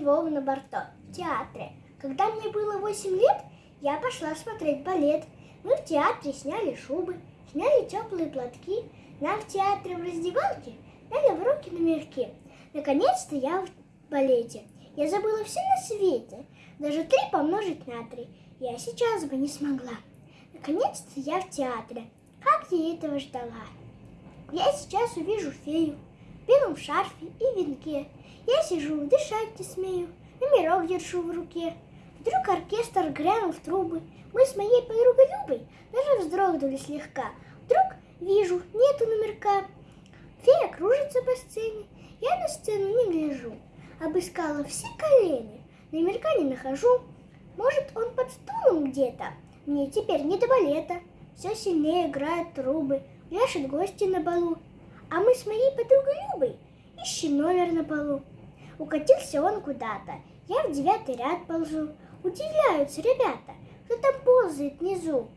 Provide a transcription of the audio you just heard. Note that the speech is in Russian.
Львовна Барто в театре. Когда мне было 8 лет, я пошла смотреть балет. Мы в театре сняли шубы, сняли теплые платки. Нам в театре в раздевалке дали в руки номерки. Наконец-то я в балете. Я забыла все на свете. Даже три помножить на три я сейчас бы не смогла. Наконец-то я в театре. Как я этого ждала. Я сейчас увижу фею белом шарфе и венке. Я сижу, дышать не смею, номерок держу в руке. Вдруг оркестр грянул в трубы. Мы с моей подругой Любой даже вздрогнули слегка. Вдруг вижу, нету номерка. Фея кружится по сцене. Я на сцену не гляжу. Обыскала все колени. Номерка не нахожу. Может, он под стулом где-то? Мне теперь не до балета. Все сильнее играют трубы. Пляшут гости на балу. А мы с моей подругой Любой ищем номер на полу. Укатился он куда-то. Я в девятый ряд ползу. Удивляются ребята, кто там ползает внизу.